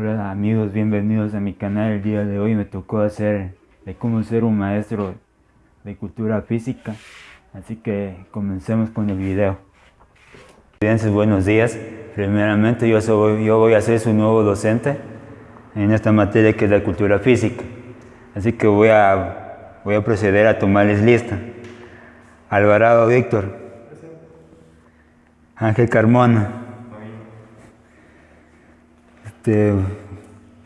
Amigos, bienvenidos a mi canal. El día de hoy me tocó hacer de cómo ser un maestro de cultura física. Así que comencemos con el video. Estudiantes, buenos días. Primeramente yo, soy, yo voy a ser su nuevo docente en esta materia que es la cultura física. Así que voy a, voy a proceder a tomarles lista. Alvarado Víctor. Ángel Carmona. Este,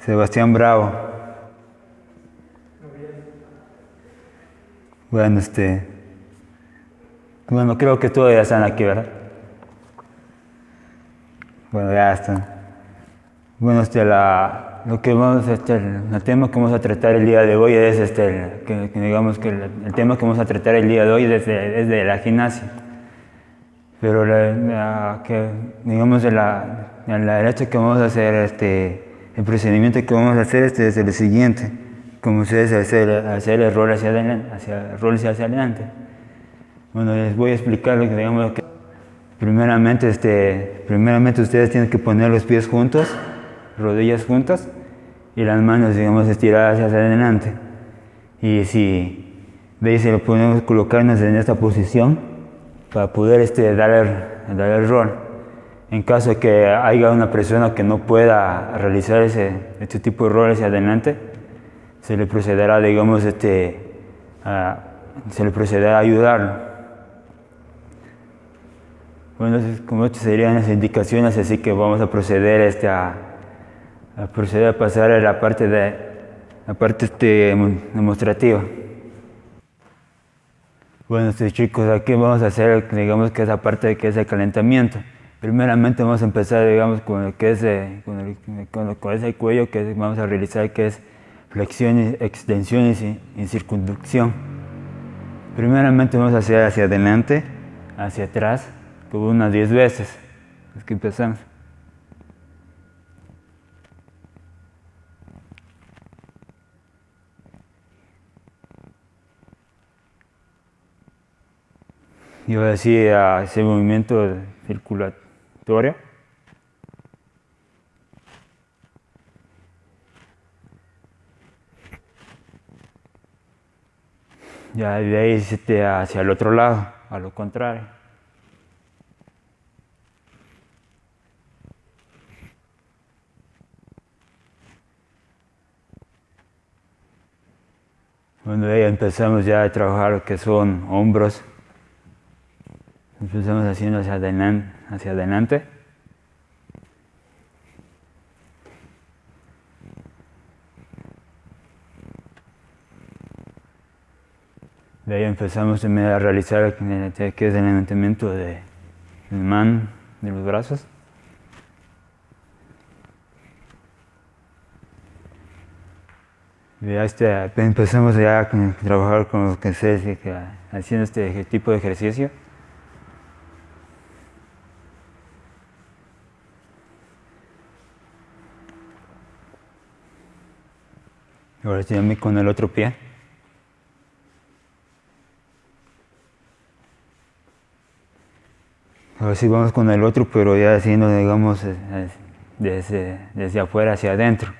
Sebastián Bravo. Bueno, este. Bueno, creo que todos ya están aquí, ¿verdad? Bueno, ya están. Bueno, este, la, lo que vamos, este, el, tema que vamos a tratar el día de hoy es, este, que, digamos que el, tema que vamos a tratar el día de hoy es de, de la gimnasia. Pero la, que, digamos, de la, la derecha que vamos a hacer, este, el procedimiento que vamos a hacer este es el siguiente, como ustedes hacer, hacer el rol hacia adelante, hacia, rol hacia adelante. Bueno, les voy a explicar lo que digamos que primeramente, este, primeramente ustedes tienen que poner los pies juntos, rodillas juntas y las manos, digamos, estiradas hacia adelante. Y si veis, si lo podemos colocarnos en esta posición para poder este, dar, el, rol. En caso de que haya una persona que no pueda realizar ese, este tipo de roles hacia adelante, se le procederá, digamos, este, a, se le procederá ayudarlo. Bueno, como estas serían las indicaciones, así que vamos a proceder este, a, a proceder a pasar a la parte, de, la parte este, demostrativa. Bueno, chicos, aquí vamos a hacer, digamos que esa parte que es el calentamiento. Primeramente vamos a empezar, digamos, con el que es, con, el, con, con ese cuello que vamos a realizar, que es flexiones, extensiones y, y circunducción. Primeramente vamos a hacer hacia adelante, hacia atrás, como unas 10 veces. Es que empezamos. Y ahora sí, ese movimiento circulatorio. Ya de ahí este, hacia el otro lado, a lo contrario. Bueno, ahí empezamos ya a trabajar lo que son hombros. Empezamos haciendo hacia adelante. Hacia adelante. De ahí empezamos a realizar que es el levantamiento de, de mano, de los brazos. Ya este, empezamos ya a trabajar con lo que se haciendo este tipo de ejercicio. Ahora estoy con el otro pie. Ahora sí vamos con el otro, pero ya haciendo, digamos, desde, desde afuera hacia adentro.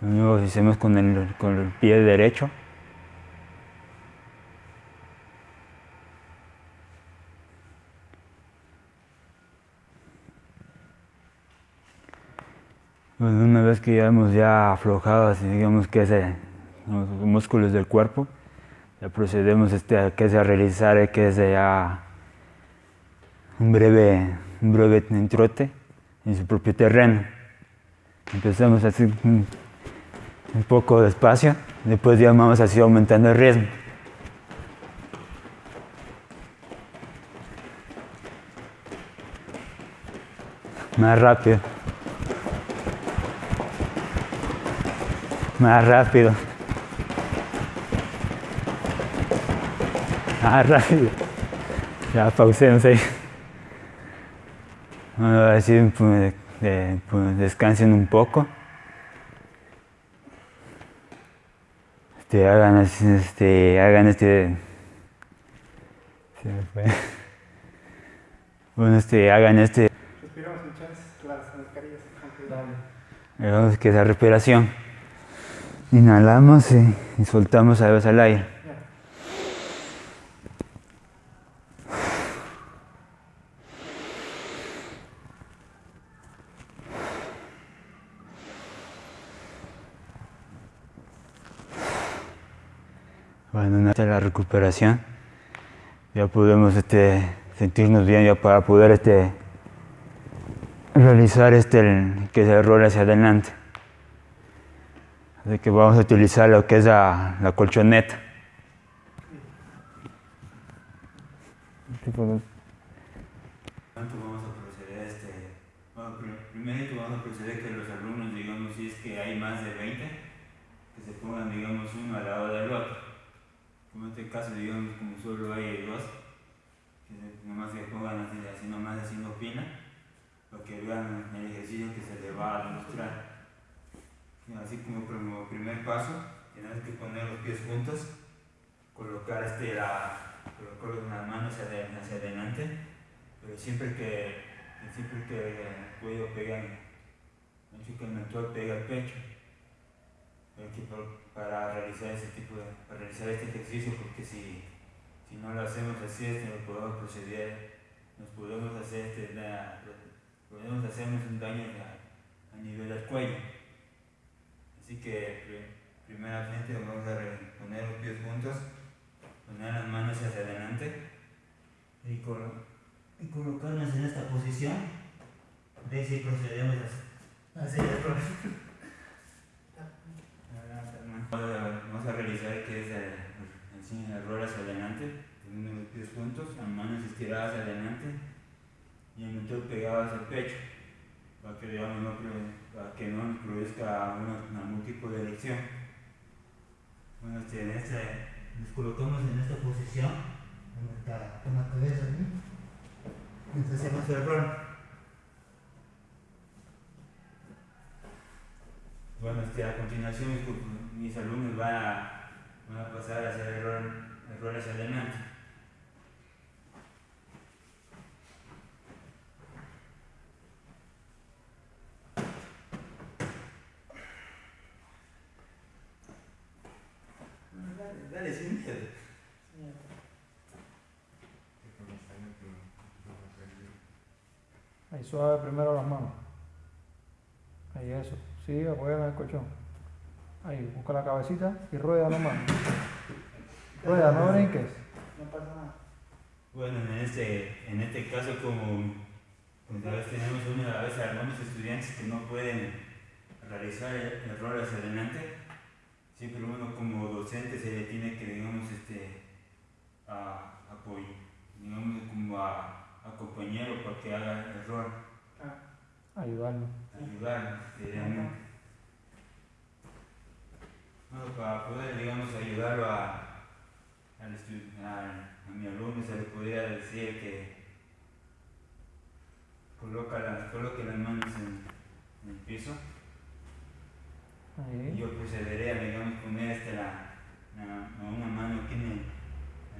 Luego hacemos con el, con el pie derecho. Bueno, una vez que ya hemos ya aflojado, así digamos que los músculos del cuerpo, ya procedemos este, a, que a realizar que es ya un breve, un breve trote en su propio terreno. Empezamos así un, un poco despacio, después ya vamos así aumentando el ritmo. Más rápido. Más rápido. Más rápido. Ya pausemos ahí. Bueno, así pues, pues, descansen un poco. Este, hagan, este, hagan este, Se me fue. Bueno, este, hagan este. Respiramos muchas las mascarillas. Hagamos que esa respiración. Inhalamos y, y soltamos a veces al aire. Bueno, una la recuperación, ya podemos este, sentirnos bien ya para poder este, realizar este, el, que es el rol hacia adelante. Así que vamos a utilizar lo que es la, la colchoneta. ¿Cuánto vamos a proceder este? Bueno, primero vamos a proceder que los alumnos, digamos, si es que hay más de 20, que se pongan, digamos, uno al lado del otro. Como en este caso, digamos, como solo hay dos, que se- nomás se pongan así, así nomás haciendo pina, para que vean el ejercicio que se les va a demostrar. Así como como primer paso, tenemos que poner los pies juntos, colocar este, la, colocar las manos hacia, hacia adelante, pero siempre que, siempre que el cuello pega, mucho que el mentón pega el pecho. Para realizar ese tipo de, para realizar este ejercicio porque si, si no lo hacemos así este, nos podemos proceder nos podemos hacer este, podemos hacernos un daño a nivel del cuello así que pri- vamos a poner los pies juntos poner las manos hacia adelante y, colo- y colocarnos en esta posición de sí procedemos a hacer el Vamos a realizar que es el, el, rol hacia adelante, teniendo los pies juntos, las manos estiradas hacia adelante y el mentón pegado hacia el pecho, para que, digamos, no, para que no nos produzca una, una múltiple de elección. Bueno, este, en este, nos colocamos en esta posición, con con la cabeza aquí, mientras hacemos el rol. Bueno, este, a continuación mis, alumnos van a, pasar a hacer el rol, el rol adelante. Dale, sin miedo. Ahí suave primero las manos. Ahí eso. Sí, apoya en el colchón. Ahí, busca la cabecita y rueda nomás. Rueda, no brinques. No pasa nada. Bueno, en este, en este caso, como, a veces tenemos una, a veces algunos estudiantes que no pueden realizar hacia adelante, siempre uno como docente se le tiene que, digamos, este, a, apoyo, digamos, como a, acompañarlo para que haga el rol, Ah, Ayudarlo. ayudarlo, este. Bueno, para poder, digamos, ayudarlo a, al a, a mi alumno, se le podría decir que coloca las, coloque las manos en, en el piso Ahí. yo procederé a, digamos, poner este, la, una mano aquí en, el,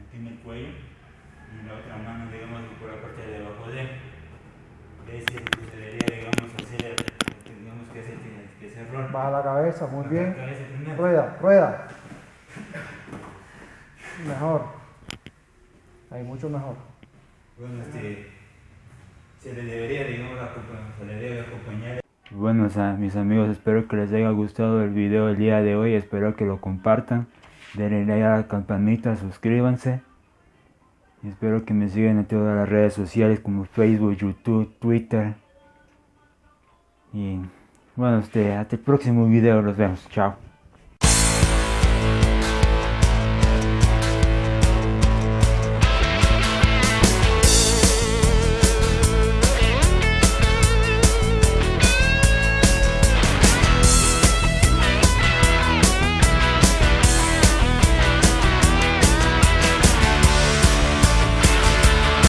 aquí en el cuello y la otra mano, digamos, por la parte de abajo de él. De ahí se procedería, digamos, hacer digamos, que ese, que ese rol. Baja la cabeza, muy bien. cabeza. Rueda, rueda. Mejor. Ahí, mucho mejor. Bueno, este, se le debería, digamos, se le debe acompañar. Bueno, o sea, mis amigos, espero que les haya gustado el video del día de hoy, espero que lo compartan, denle like a la campanita, suscríbanse. Espero que me sigan en todas las redes sociales como Facebook, YouTube, Twitter. Y bueno, este, hasta el próximo video, los vemos, chao.